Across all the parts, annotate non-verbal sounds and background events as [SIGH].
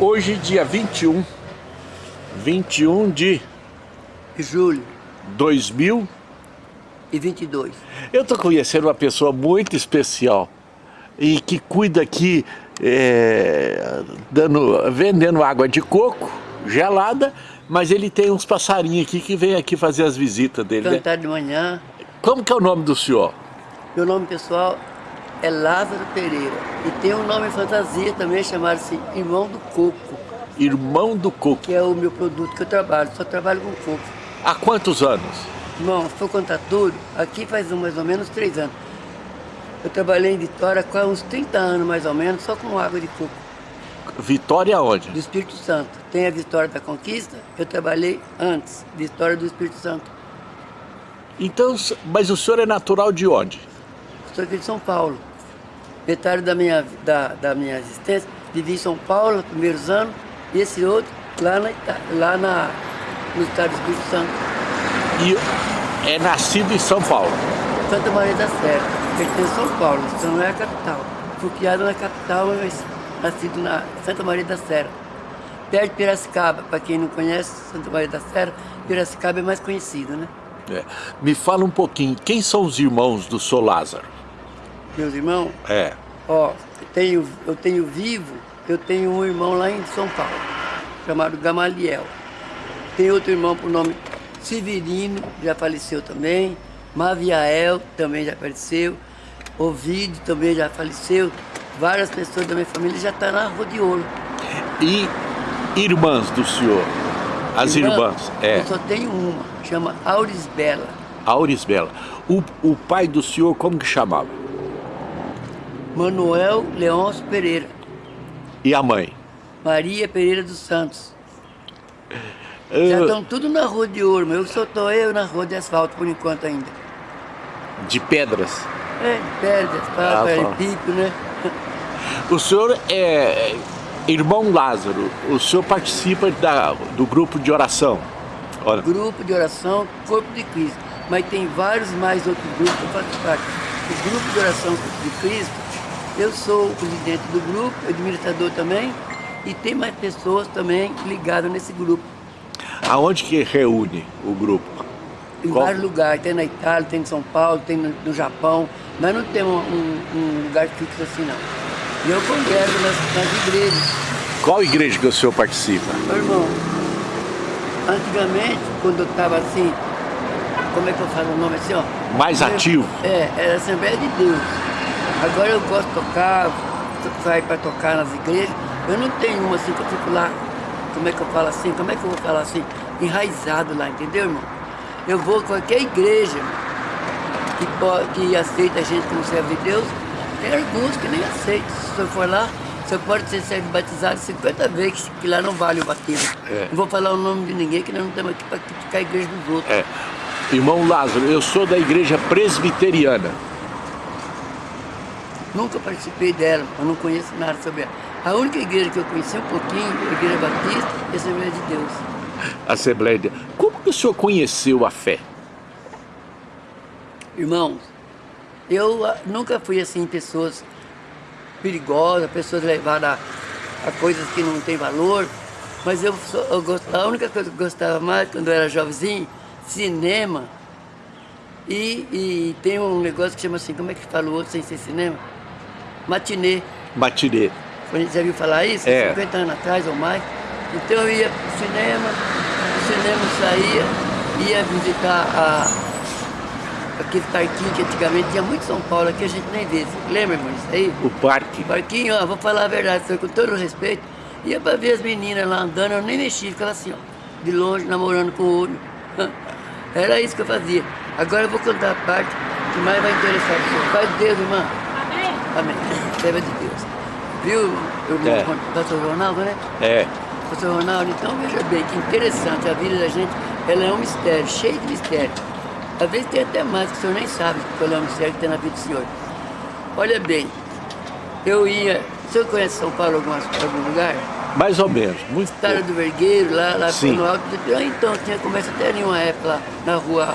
Hoje, dia 21, 21 de julho 2022. Eu estou conhecendo uma pessoa muito especial e que cuida aqui, é, dando, vendendo água de coco gelada, mas ele tem uns passarinhos aqui que vem aqui fazer as visitas dele. Cantar né? de manhã. Como que é o nome do senhor? Meu nome pessoal é Lázaro Pereira. E tem um nome fantasia também, chamado-se Irmão do Coco. Irmão do Coco. Que é o meu produto que eu trabalho, só trabalho com coco. Há quantos anos? Irmão, se for contar tudo, aqui faz mais ou menos três anos. Eu trabalhei em Vitória há uns 30 anos mais ou menos, só com água de coco. Vitória onde? Do Espírito Santo. Tem a Vitória da Conquista, eu trabalhei antes, Vitória do Espírito Santo. Então, mas o senhor é natural de onde? Sou aqui de São Paulo. Metade da minha, da, da minha existência vivi em São Paulo, nos primeiros anos, e esse outro lá, na, lá na, no estado do Espírito Santo. E é nascido em São Paulo? Santa Maria da Serra, pertence a São Paulo, então não é a capital. Fui criado na capital, mas nascido na Santa Maria da Serra. Perto de Piracicaba, para quem não conhece Santa Maria da Serra, Piracicaba é mais conhecido, né? É. Me fala um pouquinho, quem são os irmãos do Sou Lázaro? Meus irmãos? É. Ó, eu tenho, eu tenho vivo, eu tenho um irmão lá em São Paulo, chamado Gamaliel. Tem outro irmão por nome Severino, já faleceu também. Maviael também já faleceu. Ovidio também já faleceu. Várias pessoas da minha família já estão tá na Rua de Ouro. E irmãs do senhor? As Irmã, irmãs, é. Eu só tenho uma, chama Auris Bela. Auris Bela. O, o pai do senhor, como que chamava? Manuel Leôncio Pereira. E a mãe? Maria Pereira dos Santos. [LAUGHS] Uh... Já estão tudo na Rua de Ouro, mas eu só estou eu na Rua de Asfalto por enquanto ainda. De pedras? É, de pedras, ah, de pico, né? [LAUGHS] O senhor é Irmão Lázaro, o senhor participa da, do grupo de oração? Ora. Grupo de oração Corpo de Cristo, mas tem vários mais outros grupos que eu faço parte. O grupo de oração Corpo de Cristo, eu sou o presidente do grupo, administrador também, e tem mais pessoas também ligadas nesse grupo. Aonde que reúne o grupo? Em Qual? vários lugares, tem na Itália, tem em São Paulo, tem no, Japão, mas não temos um, um lugar fixo assim não. E eu congrego nas, nas igrejas. Qual igreja que o senhor participa? Meu irmão, antigamente, quando eu estava assim, como é que eu falo o nome assim, ó? Mais eu, ativo? É, era Assembleia de Deus. Agora eu gosto de tocar, sair para tocar nas igrejas. Eu não tenho uma assim que eu fico lá, como é que eu falo assim, como é que eu vou falar assim? Enraizado lá, entendeu, irmão? Eu vou a qualquer igreja que, pode, que aceita a gente como servo de Deus, tem alguns que nem aceitam. Se você for lá, você pode ser servo batizado 50 vezes, que lá não vale o batismo. É. Não vou falar o nome de ninguém, que nós não estamos aqui para criticar a igreja dos outros. É. Irmão Lázaro, eu sou da igreja presbiteriana. Nunca participei dela, eu não conheço nada sobre ela. A única igreja que eu conheci um pouquinho, a Igreja Batista e a Assembleia de Deus. Assembleia de Deus. Como que o senhor conheceu a fé? Irmãos, eu ah, nunca fui assim, pessoas perigosas, pessoas levadas a, a coisas que não têm valor, mas eu, eu gosto, a única coisa que eu gostava mais quando eu era jovenzinho, cinema, e, e tem um negócio que chama assim, como é que fala o outro sem ser cinema? Matinê. Matinê. Você já viu falar isso? É. 50 anos atrás ou mais. Então eu ia pro cinema, o cinema saía, ia visitar a, aquele parquinho que antigamente tinha muito São Paulo, aqui a gente nem vê. Lembra, irmão, isso aí? O parque. O parquinho, ó, vou falar a verdade, com todo respeito. Ia pra ver as meninas lá andando, eu nem mexia, ficava assim, ó, de longe, namorando com o olho. [LAUGHS] Era isso que eu fazia. Agora eu vou contar a parte que mais vai interessar o. Pai de Deus, irmã. Amém. Serva de Deus. Viu, irmão, é. pastor Ronaldo, né? É. Pastor Ronaldo, então veja bem, que interessante, a vida da gente, ela é um mistério, cheio de mistério. Às vezes tem até mais que o senhor nem sabe qual é o mistério que tem na vida do senhor. Olha bem, eu ia... O senhor conhece São Paulo algum, algum lugar? Mais ou menos, muito Estrada do Vergueiro, lá, lá Sim. no alto. Então, tinha começo até em uma época lá, na rua...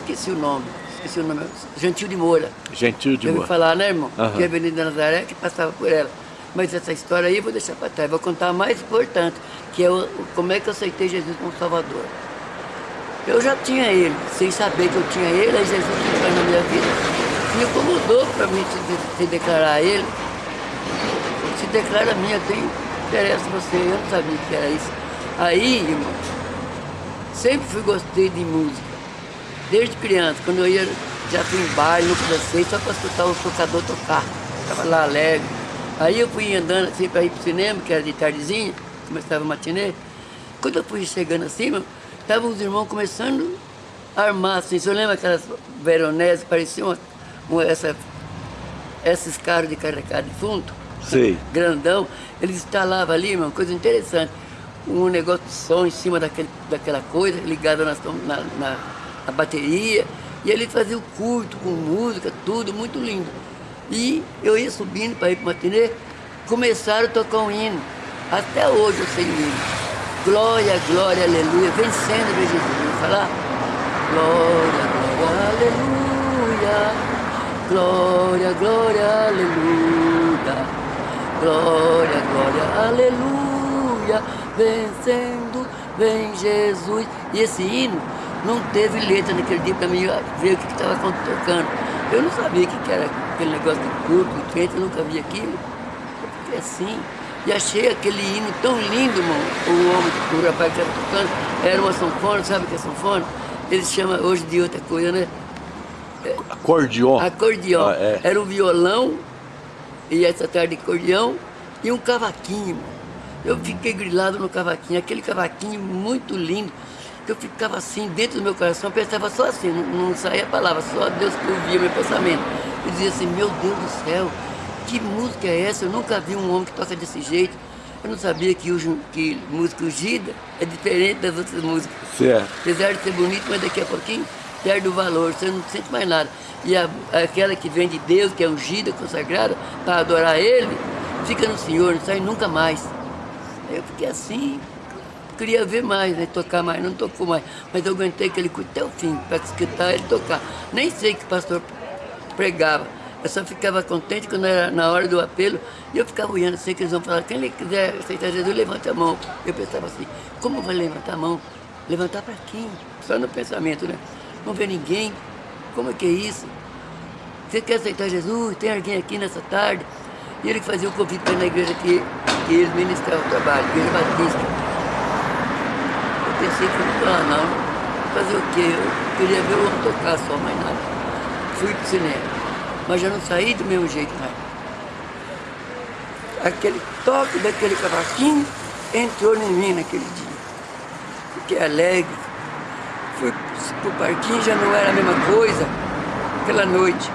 Esqueci o nome, esqueci o nome. Gentil de Moura. Gentil de Moura. Eu falar, né, irmão? Uhum. Que a Avenida Nazaré, que passava por ela. Mas essa história aí eu vou deixar para trás. Vou contar a mais importante, que é o, como é que eu aceitei Jesus como Salvador. Eu já tinha ele, sem saber que eu tinha ele, aí Jesus entrou na minha vida. Me incomodou para mim se, se declarar a ele. Se declara a mim, eu tenho você, eu não sabia que era isso. Aí, irmão, sempre fui gostei de música. Desde criança, quando eu ia, já fui em baile, não dancei, só para escutar o tocador tocar. Estava lá alegre. Aí eu fui andando assim para ir pro cinema, que era de tardezinha, começava a matinê. Quando eu fui chegando assim, meu, Estavam os irmãos começando a armar, assim, você lembra aquelas veronésias, pareciam uma, essa, esses carros de carregar de fundo? Sei. Grandão. Eles instalavam ali, uma coisa interessante, um negócio de som em cima daquele, daquela coisa, ligado na, na, na, na bateria, e ele fazia o culto com música, tudo, muito lindo. E eu ia subindo para ir para o matinê, começaram a tocar um hino. Até hoje eu sei o hino. Glória, glória, aleluia. Vencendo, meu Jesus. Vamos falar? Glória, glória, aleluia. Glória, glória, aleluia. Glória, glória, aleluia. Vencendo, vem Jesus. E esse hino não teve letra naquele dia para mim ver o que estava tocando. Eu não sabia o que era aquele negócio de culto, de frente, eu nunca vi aquilo. Eu fiquei assim. E achei aquele hino tão lindo, irmão. O homem, o rapaz que estava tocando, era uma sanfona, sabe o que é sanfona? Eles chamam hoje de outra coisa, né? Acordeon. Acordeon. Ah, é. Era um violão, e essa tarde acordeão, e um cavaquinho, irmão. Eu fiquei grilado no cavaquinho, aquele cavaquinho muito lindo, que eu ficava assim, dentro do meu coração, pensava só assim, não, não saía a palavra, só Deus que ouvia meu pensamento. Eu dizia assim, meu Deus do céu, que música é essa? Eu nunca vi um homem que toca desse jeito. Eu não sabia que, o, que música ungida é diferente das outras músicas. Certo. Apesar de ser bonito, mas daqui a pouquinho perde o valor, você não sente mais nada. E a, aquela que vem de Deus, que é ungida, consagrada, para adorar Ele, fica no Senhor, não sai nunca mais. Aí eu fiquei assim, queria ver mais, né, tocar mais, não tocou mais. Mas eu aguentei aquele culto até o fim, para escutar ele tocar. Nem sei que o pastor pregava. Eu só ficava contente quando era na hora do apelo e eu ficava olhando assim, que eles vão falar, quem quiser aceitar Jesus, levanta a mão. Eu pensava assim, como vai levantar a mão? Levantar para quem? Só no pensamento, né? Não vê ninguém. Como é que é isso? Você quer aceitar Jesus? Tem alguém aqui nessa tarde? E ele fazia o convite para na igreja que, que eles ministravam o trabalho, igreja batista. Pensei que não lá não. Fazer o quê? Eu queria ver o tocar só, mais nada. Fui pro cinema mas já não saí do mesmo jeito mais. Aquele toque daquele cavaquinho entrou em mim naquele dia. Fiquei alegre. Fui pro parquinho, já não era a mesma coisa. Aquela noite,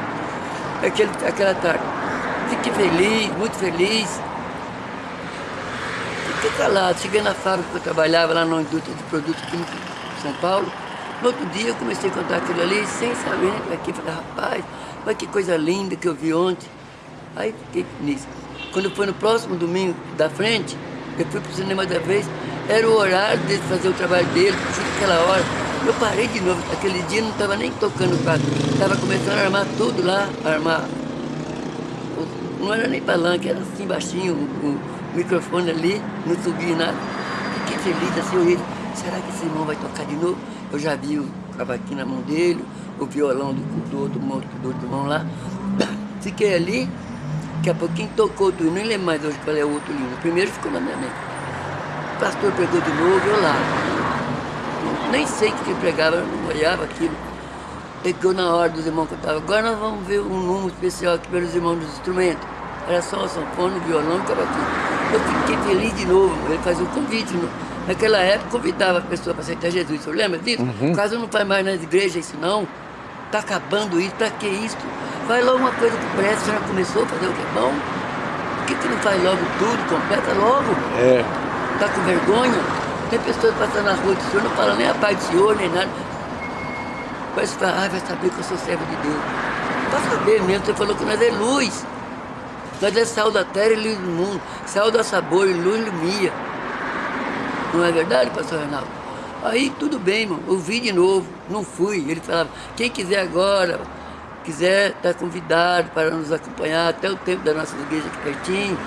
aquele, aquela tarde. Fiquei feliz, muito feliz. Fiquei calado. Cheguei na fábrica que eu trabalhava lá na indústria de produtos químicos de São Paulo. No outro dia eu comecei a contar aquilo ali, sem saber aqui. Falei, rapaz, mas que coisa linda que eu vi ontem. Aí fiquei nisso. Quando foi no próximo domingo da frente, eu fui pro cinema da vez, era o horário de fazer o trabalho dele, justo aquela hora. Eu parei de novo, aquele dia não estava nem tocando o quadro, estava começando a armar tudo lá, armar. Não era nem palanque, era assim baixinho, o, microfone ali, não subia nada. Fiquei feliz assim, eu disse, será que esse irmão vai tocar de novo? Eu já vi o cavaquinho na mão dele, o violão do, do, do, do outro irmão lá. [COUGHS] Fiquei ali, daqui a pouquinho tocou tudo, nem lembro mais hoje qual é o outro livro. O primeiro ficou na minha mente. O pastor pegou de novo, eu lá. Nem sei que ele pregava, não olhava aquilo. Pegou na hora dos irmãos que eu estava. Agora nós vamos ver um número especial aqui pelos irmãos dos instrumentos. Era só o sanfone, o violão e o cavaquinho. Eu fiquei feliz de novo, ele fazia um convite. Naquela época convidava a pessoa para aceitar Jesus. Você lembra disso? Uhum. Caso não faz mais nas igrejas isso não. Está acabando isso, para que isso? Faz logo uma coisa que presta, já começou a fazer o que é bom. Por que, que não faz logo tudo, completa logo? É. Está com vergonha? Tem pessoas passando na rua do Senhor, não falam nem a paz do Senhor, nem nada. Fala, ah, vai saber que eu sou servo de Deus. Vai saber mesmo, você falou que nós é luz. Nós é sal da terra e luz do mundo. Sal dá sabor e luz ilumia. Não é verdade, pastor Reinaldo? Aí tudo bem, irmão, ouvi de novo, não fui. Ele falava, quem quiser agora, quiser, está convidado para nos acompanhar até o tempo da nossa igreja aqui pertinho.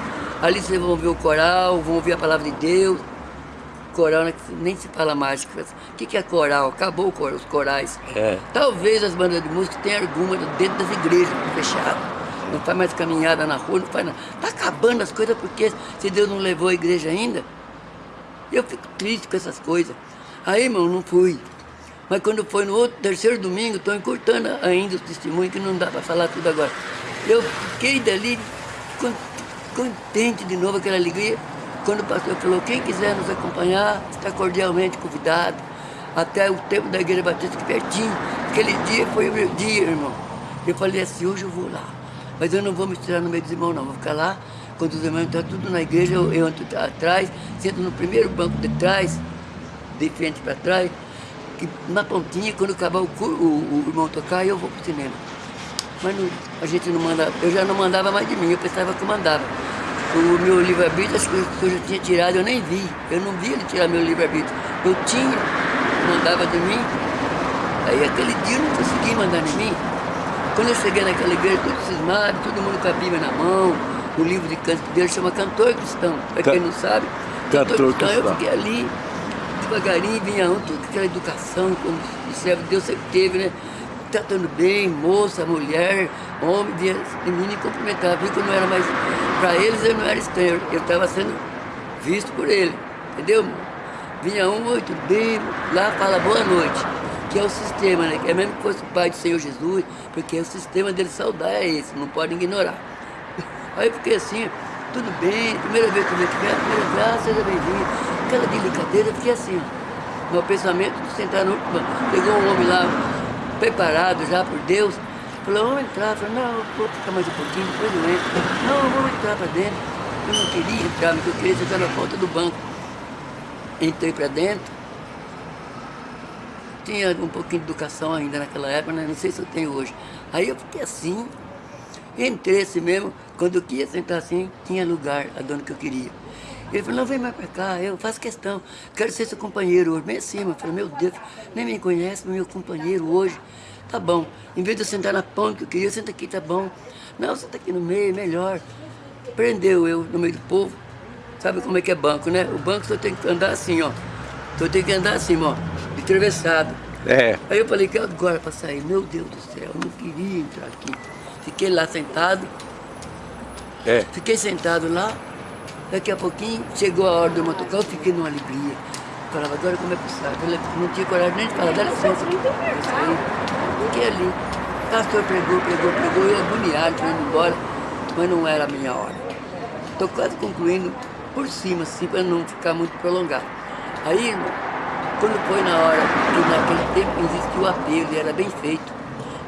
Ali vocês vão ver o coral, vão ouvir a palavra de Deus. Coral né, nem se fala mais. O que é coral? Acabou os corais. É. Talvez as bandas de música tenham alguma dentro das igrejas fechadas. Não faz mais caminhada na rua, não faz nada. Está acabando as coisas porque se Deus não levou a igreja ainda, eu fico triste com essas coisas. Aí, irmão, não fui. Mas quando foi no outro, terceiro domingo, estou encurtando ainda os testemunhos, que não dá para falar tudo agora. Eu fiquei dali contente de novo, aquela alegria, quando o pastor falou, quem quiser nos acompanhar, está cordialmente convidado. Até o tempo da igreja batista aqui pertinho. Aquele dia foi o meu dia, irmão. Eu falei assim, hoje eu vou lá. Mas eu não vou me tirar no meio dos irmãos, não. Vou ficar lá, quando os irmãos estão tudo na igreja, eu, eu entro atrás, sento no primeiro banco de trás, de frente para trás, que na pontinha, quando acabar o, o, o irmão tocar, eu vou para o cinema. Mas não, a gente não manda, eu já não mandava mais de mim, eu pensava que eu mandava. O meu livre-arbítrio, as coisas que eu já tinha tirado, eu nem vi. Eu não vi ele tirar meu livre-arbítrio. Eu tinha, mandava de mim. Aí aquele dia eu não consegui mandar de mim. Quando eu cheguei naquela igreja, tudo cismado, todo mundo com a Bíblia na mão, o livro de canto dele chama Cantor Cristão. Para quem não sabe, Cantor, Cantor Cristão, eu fiquei ali devagarinho vinha um, toda aquela educação, como o servo de Deus sempre teve, né? Tratando bem, moça, mulher, homem, vinha menino e cumprimentava. Viu que eu não era mais. Para eles eu não era estranho, eu estava sendo visto por ele, entendeu? Vinha um, oi, tudo bem? Lá fala boa noite, que é o sistema, né? Que é mesmo que fosse o pai do Senhor Jesus, porque o sistema dele saudar é esse, não pode ignorar. [LAUGHS] Aí eu fiquei assim, tudo bem, primeira vez que eu tiver, primeira vez, seja bem-vindo. Aquela delicadeza, fiquei assim, meu pensamento de sentar no Pegou um homem lá, preparado já por Deus, falou, vamos entrar. Falei, não, vou ficar mais um pouquinho, depois eu entro. Não, vamos entrar para dentro. Eu não queria entrar, mas eu queria sentar na ponta do banco. Entrei para dentro. Tinha um pouquinho de educação ainda naquela época, né? não sei se eu tenho hoje. Aí eu fiquei assim, Entrei assim mesmo, quando eu queria sentar assim, tinha lugar, a dona que eu queria. Ele falou, não, vem mais pra cá, eu faço questão, quero ser seu companheiro hoje. Bem assim, eu falei, meu Deus, nem me conhece, meu companheiro hoje. Tá bom, em vez de eu sentar na ponta que eu queria, senta aqui, tá bom. Não, senta aqui no meio, melhor. Prendeu eu no meio do povo. Sabe como é que é banco, né? O banco só tem que andar assim, ó. Só tem que andar assim, ó, de atravessado. É. Aí eu falei, que agora para sair? Meu Deus do céu, eu não queria entrar aqui. Fiquei lá sentado. É. Fiquei sentado lá. Daqui a pouquinho chegou a hora do motocar, eu fiquei numa alegria. Falava, agora como é que sai? Eu não tinha coragem nem de falar, dá licença aqui. Fiquei ali. Pastor pregou, pregou, pregou, eu agoniado, indo embora, mas não era a minha hora. Estou quase concluindo por cima, assim, para não ficar muito prolongado. Aí, quando foi na hora, que naquele tempo existia o apelo, e era bem feito.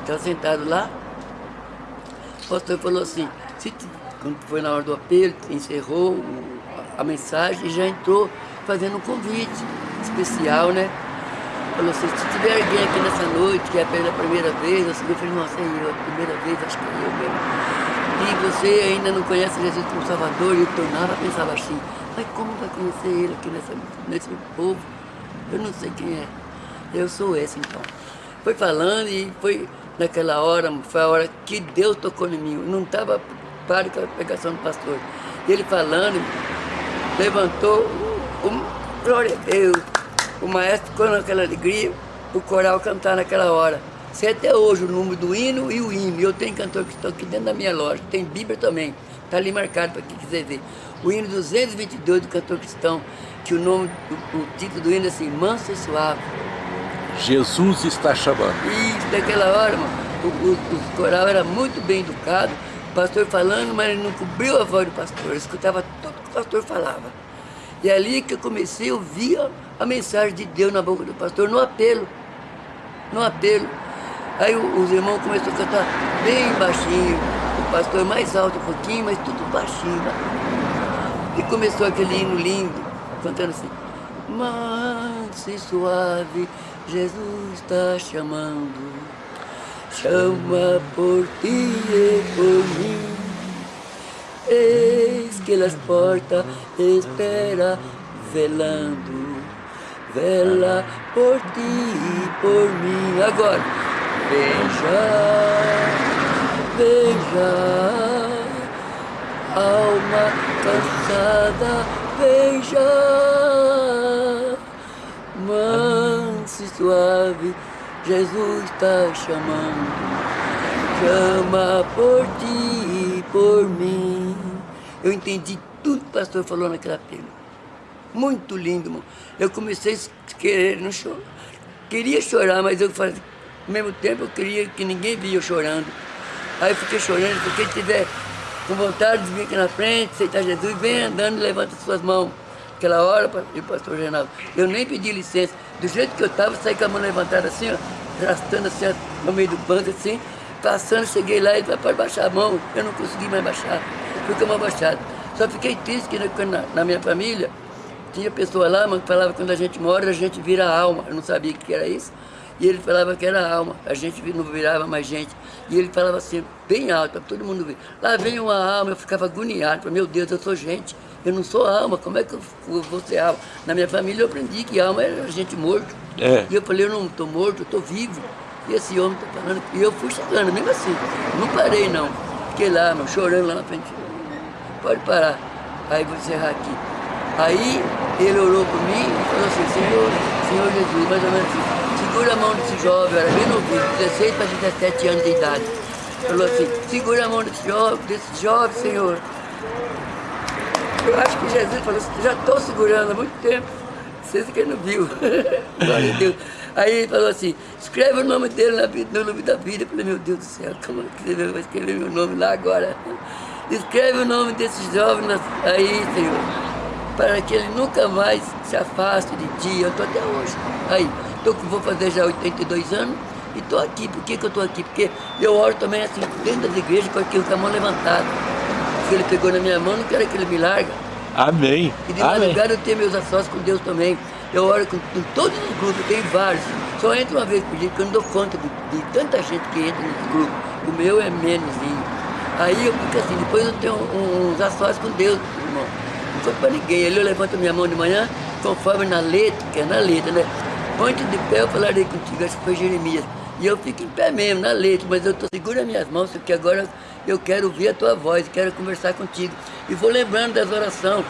Estava sentado lá, o pastor falou assim, se, quando foi na hora do apelo, encerrou a mensagem e já entrou fazendo um convite especial, né? Falou assim, se tiver alguém aqui nessa noite que é pela primeira vez, eu falei, nossa, é eu, a primeira vez, acho que é eu mesmo. E você ainda não conhece Jesus como Salvador, e eu tornava, pensava assim, mas como vai conhecer ele aqui nessa, nesse povo? Eu não sei quem é. Eu sou esse então. Foi falando e foi naquela hora, foi a hora que Deus tocou em mim. Não estava para com a pregação do pastor. Ele falando, levantou, um, glória a Deus. O maestro ficou naquela alegria, o coral cantar naquela hora. Sei até hoje o número do hino e o hino. Eu tenho cantor que estão aqui dentro da minha loja, tem Bíblia também. Está ali marcado para quem quiser ver. O hino 222 do cantor cristão, que o nome, o, o título do hino é assim, Manso e Suave. Jesus está chamando. Isso, naquela hora, mano, o, o, o, coral era muito bem educado, o pastor falando, mas ele não cobriu a voz do pastor, escutava tudo que o pastor falava. E é ali que eu comecei a ouvir a, mensagem de Deus na boca do pastor, no apelo, no apelo. Aí os irmãos começaram a cantar bem baixinho, o pastor mais alto um pouquinho, mas tudo baixinho. E começou aquele hino lindo, cantando assim, manso e suave, Jesus está chamando, chama por ti e por mim. Eis que as portas espera velando, vela por ti e por mim. Agora, veja, veja, alma calçada, beija, manso e suave, Jesus está chamando, chama por ti e por mim. Eu entendi tudo que o pastor falou naquela pena. Muito lindo, irmão. Eu comecei a querer, não chorar. Queria chorar, mas eu falei, ao mesmo tempo eu queria que ninguém via eu chorando. Aí eu fiquei chorando, porque quem tiver com vontade de vir aqui na frente, aceitar Jesus, vem andando e levanta suas mãos. Aquela hora, o pastor Reinaldo, eu nem pedi licença. Do jeito que eu estava, saí com a mão levantada assim, ó, arrastando assim, no meio do banco assim, passando, cheguei lá e pode baixar a mão. Eu não consegui mais baixar, fui com a mão baixada. Só fiquei triste que na, na minha família, tinha pessoa lá, mas falava que quando a gente mora, a gente vira alma. Eu não sabia o que era isso. E ele falava que era alma, a gente não virava mais gente. E ele falava assim, bem alto, para todo mundo ver. Lá vem uma alma, eu ficava agoniado, falei, meu Deus, eu sou gente, eu não sou alma, como é que eu vou ser alma? Na minha família eu aprendi que alma era gente morto. É. E eu falei, eu não estou morto, eu estou vivo. E esse homem está falando, e eu fui chegando, mesmo assim, não parei não. Fiquei lá, meu, chorando lá na frente. Pode parar. Aí vou encerrar aqui. Aí ele orou por mim e falou assim, Senhor, Senhor Jesus, mais ou menos assim segura a mão desse jovem, era bem novinho, 16 para 17 anos de idade. Falou assim, segura a mão desse jovem, desse jovem, Senhor. Eu acho que Jesus falou assim, já estou segurando há muito tempo. Vocês que não viu. [LAUGHS] Glória a Deus. Aí ele falou assim, escreve o nome dele no nome da vida. Eu falei, meu Deus do céu, como que eu vou escrever meu nome lá agora? Escreve o nome desse jovem aí, Senhor, para que ele nunca mais se afaste de ti. Eu estou até hoje. Aí, eu vou fazer já 82 anos e estou aqui. Por que, que eu estou aqui? Porque eu oro também assim, dentro das igrejas com aquilo com a mão levantada. Se ele pegou na minha mão, não quero que ele me larga. Amém. E de madrugada eu tenho meus ações com Deus também. Eu oro com, com todos os grupos, eu tenho vários. Só entro uma vez por dia, porque eu não dou conta de, de tanta gente que entra nesse grupo. O meu é menoszinho. Aí eu fico assim, depois eu tenho uns ações com Deus, irmão. Não sou para ninguém. Ali eu levanto minha mão de manhã, conforme na letra, que é na letra, né? Ponte de pé, eu falarei contigo, acho que foi Jeremias. E eu fico em pé mesmo, na letra, mas eu tô segura minhas mãos, porque agora eu quero ouvir a tua voz, quero conversar contigo. E vou lembrando das orações,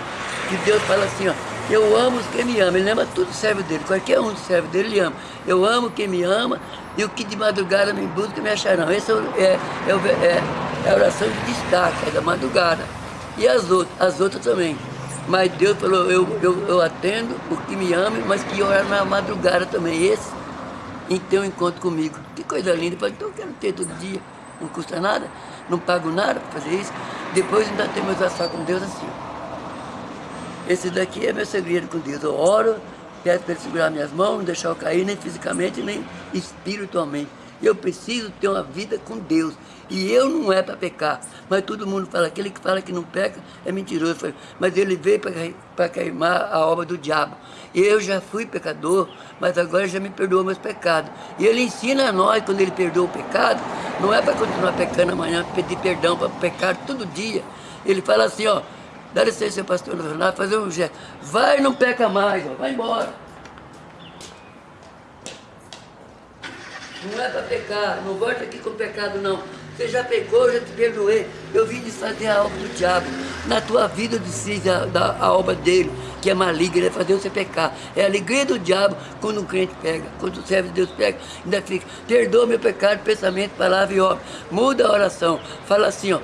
que Deus fala assim, ó, eu amo quem me ama, ele ama tudo serve dele, qualquer um serve dele, ele ama. Eu amo quem me ama, e o que de madrugada me busca me acharão. Essa é, é, é, é a oração de destaque, é da madrugada. E as outras, as outras também. Mas Deus falou, eu, eu, eu atendo o que me ama, mas que orar na madrugada também. Esse, em ter um encontro comigo. Que coisa linda. Eu falei, então eu quero ter todo dia. Não custa nada, não pago nada para fazer isso. Depois ainda tem meus ações com Deus assim. Esse daqui é meu segredo com Deus. Eu oro, peço para ele segurar minhas mãos, não deixar eu cair nem fisicamente, nem espiritualmente. Eu preciso ter uma vida com Deus. E eu não é para pecar. Mas todo mundo fala, aquele que fala que não peca é mentiroso. Mas ele veio para queimar a obra do diabo. Eu já fui pecador, mas agora já me perdoou meus pecados. E ele ensina a nós, quando ele perdoa o pecado, não é para continuar pecando amanhã, pedir perdão para pecar todo dia. Ele fala assim, ó, dá licença, pastor Leonardo, fazer um gesto. Vai, não peca mais, ó, vai embora. Não é para pecar, não volta aqui com pecado não. Você já pegou, eu já te perdoei. Eu vim desfazer a obra do diabo. Na tua vida eu desfiz a, da, a obra dele, que é maligna, é fazer você pecar. É a alegria do diabo quando um crente pega, quando o servo de Deus pega, ainda fica, perdoa meu pecado, pensamento, palavra e obra. Muda a oração. Fala assim, ó,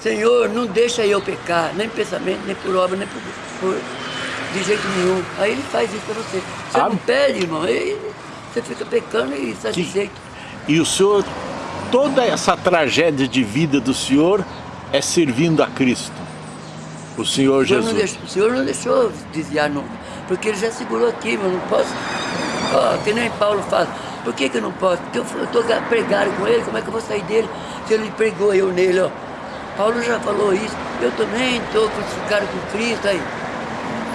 Senhor, não deixa eu pecar, nem pensamento, nem por obra, nem por, por de jeito nenhum. Aí ele faz isso para você. Você ah. não pede, irmão, aí você fica pecando e satisfeito. E o senhor toda essa tragédia de vida do Senhor é servindo a Cristo, o Senhor, o Jesus. Deixou, o Senhor não deixou desviar nunca, porque Ele já segurou aqui, mas não posso, oh, que nem Paulo fala, por que, que eu não posso? Porque eu estou pregando com Ele, como é que eu vou sair dele se Ele pregou eu nele, ó. Paulo já falou isso, eu também estou crucificado com Cristo aí.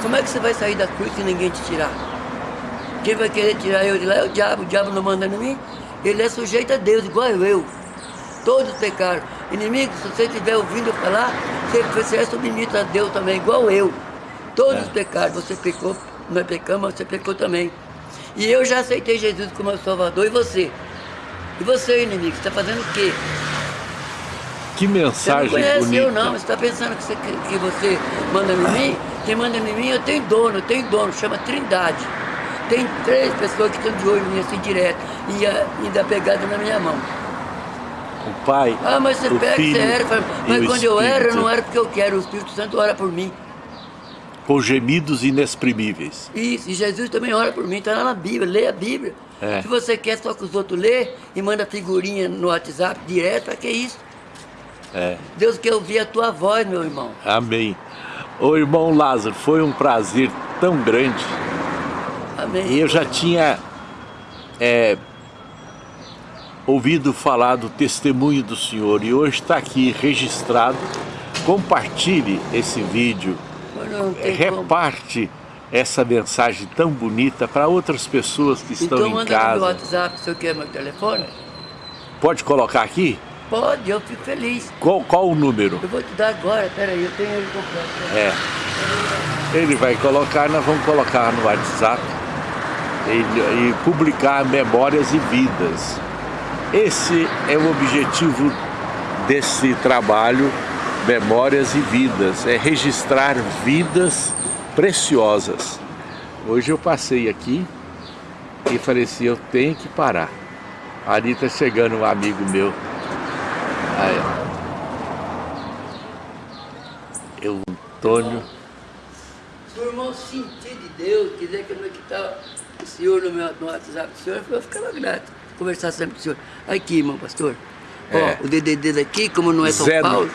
Como é que você vai sair da cruz se ninguém te tirar? Quem vai querer tirar eu de lá é o diabo, o diabo não manda em mim. Ele é sujeito a Deus, igual eu. Todos pecaram. Inimigo, se você estiver ouvindo falar, você é submetido a Deus também, igual eu. Todos é. pecaram. Você pecou, nós pecamos, mas você pecou também. E eu já aceitei Jesus como meu Salvador, e você? E você, inimigo, está fazendo o quê? que Você não mensagem conhece bonita. eu não, você está pensando que você, que você manda em mim? Quem manda em mim, eu tenho dono, eu tenho dono, chama Trindade. Tem três pessoas que estão de olho mim assim direto e ainda pegada na minha mão. O Pai, Ah, mas você o pega, Filho você era, fala, e mas quando eu era, não era porque eu quero, o Espírito Santo ora por mim. Com gemidos inexprimíveis. Isso, e Jesus também ora por mim, está lá na Bíblia, lê a Bíblia. É. Se você quer só que os outros lê e manda figurinha no WhatsApp direto, para que isso? É. Deus quer ouvir a tua voz, meu irmão. Amém. Ô irmão Lázaro, foi um prazer tão grande. Amém. E eu já tinha é, ouvido falar do testemunho do Senhor e hoje está aqui registrado. Compartilhe esse vídeo, tem como. reparte essa mensagem tão bonita para outras pessoas que estão Então em manda no meu casa. WhatsApp se eu quero meu telefone. Pode colocar aqui? Pode, eu fico feliz. Qual, qual o número? Eu vou te dar agora, peraí, eu tenho ele completo. É. Ele vai colocar, nós vamos colocar no WhatsApp e, e publicar memórias e vidas. Esse é o objetivo desse trabalho, Memórias e Vidas, é registrar vidas preciosas. Hoje eu passei aqui e falei assim, eu tenho que parar. Ali está chegando um amigo meu. Aí. Eu, Antônio. Se o irmão sentir de Deus, quiser que não quitar o senhor no meu no WhatsApp do senhor, eu ficava grato. Conversar sempre com o senhor. Aqui, irmão pastor. É. Ó, o DDD daqui, como não é São Zero- Paulo,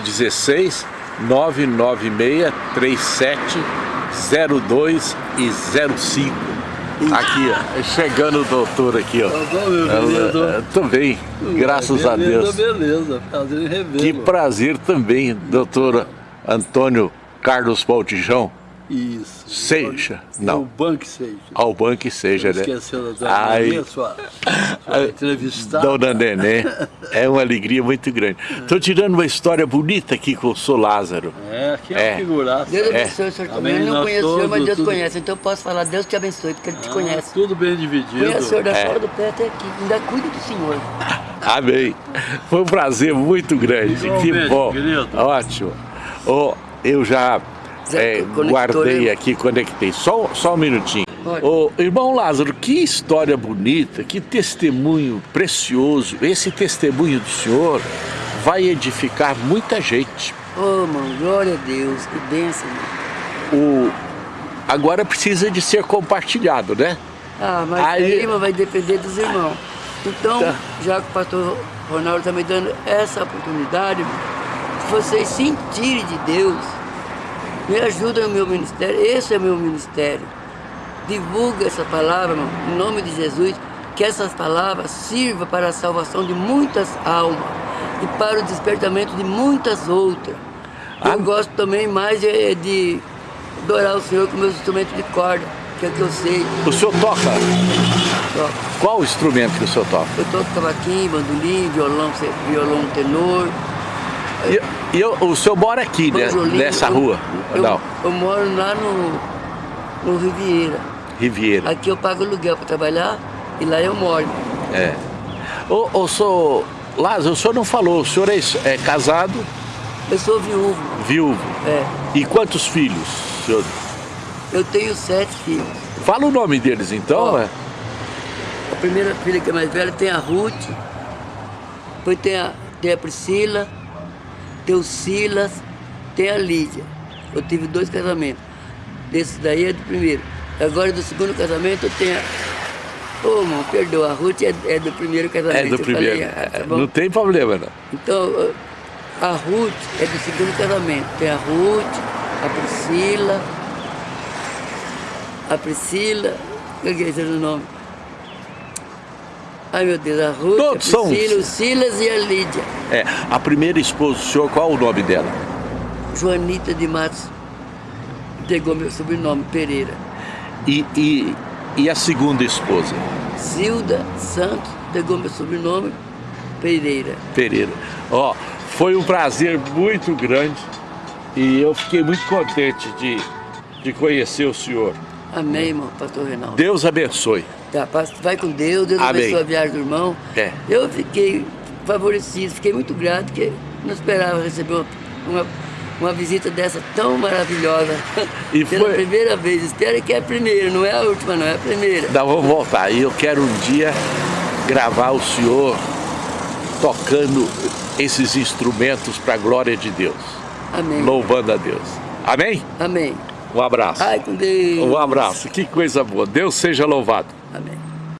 016 996 37 02 e 05. Aqui, ó, chegando o doutor aqui, ó. Tá querido? Eu, Tô bem, graças a beleza, Deus. Beleza, prazer em revê-lo. Que prazer também, doutor Antônio Carlos Baltijão. Isso. Seja, É não. o banco seja. Ao banco que seja, né? Esqueceu da Ai. minha, sua, sua entrevistada. Dona Nenê, é uma alegria muito grande. Estou tirando uma história bonita aqui com o Sou Lázaro. É, aqui é, É. uma figuraça. Deus É. abençoe o senhor também. Eu não conheço o senhor, mas todos, Deus tudo- conhece. Então eu posso falar, Deus te abençoe, porque Ele te Ah, conhece. Tudo bem dividido. Conhece o senhor da É. fora do pé até aqui. Ainda cuida do senhor. [LAUGHS] Amém. Foi um prazer muito grande. Que Igualmente, bom. querido. Ótimo. Ô, eu já é, guardei hein? aqui, conectei. Só, só um minutinho. Ô, irmão Lázaro, que história bonita, que testemunho precioso. Esse testemunho do senhor vai edificar muita gente. Ô, irmão, glória a Deus. Que bênção, irmão. O, agora precisa de ser compartilhado, né? Ah, mas Aí- aí, irmão, vai depender dos irmãos. Então, Tá. já que o pastor Ronaldo está me dando essa oportunidade, vocês sentirem de Deus, me ajuda no meu ministério. Esse é o meu ministério. Divulga essa palavra, irmão, em nome de Jesus, que essas palavras sirvam para a salvação de muitas almas e para o despertamento de muitas outras. Eu Ah. gosto também mais é de adorar o Senhor com meus instrumentos de corda, que é o que eu sei. O senhor toca? Qual o instrumento que o senhor toca? Eu toco cavaquinho, bandolim, violão, violão tenor, E, e eu- o senhor mora aqui, né, banjolim. nessa Eu- rua? Eu, Não, eu moro lá no, no Riviera. Riviera. Aqui eu pago aluguel para trabalhar e lá eu moro. É. Ô, ô, senhor Lázaro, o senhor não falou, o senhor é, é casado, Eu sou viúvo. viúvo. É. E quantos filhos? senhor? Eu tenho sete filhos. Fala o nome deles então, Ó. é? A primeira filha que é mais velha tem a Ruth, depois tem a, tem a Priscila, tem o Silas, tem a Lídia. Eu tive dois casamentos. Desse daí é do primeiro. Agora do segundo casamento eu tenho a. Ô, irmão, perdoa, a Ruth é, é do primeiro casamento. É do primeiro. falei, ah, tá não tem problema, não. Então, a Ruth é do segundo casamento. Tem a Ruth, a Priscila, a Priscila, o que é esse nome? Ai meu Deus, a Ruth, Todos a são- Priscila, o Silas e a Lídia. É, a primeira esposa do senhor, qual o nome dela? Joanita de Matos pegou meu sobrenome, Pereira. E, e, e a segunda esposa? Zilda Santos pegou meu sobrenome, Pereira. Pereira. Ó, foi um prazer muito grande e eu fiquei muito contente de, de conhecer o senhor. Amém, irmão, pastor Reinaldo. Deus abençoe. Tá, vai com Deus, Deus Amém. abençoe a viagem do irmão. É. Eu fiquei favorecido, fiquei muito grato, porque não esperava receber uma, uma visita dessa tão maravilhosa. E Pela foi- primeira vez. Espero que é a primeira, não é a última, não é a primeira. Nós vamos voltar. E eu quero um dia gravar o senhor tocando esses instrumentos para a glória de Deus. Amém. Louvando a Deus. Amém? Amém. Um abraço. Ai, com Deus. Um abraço. Que coisa boa. Deus seja louvado.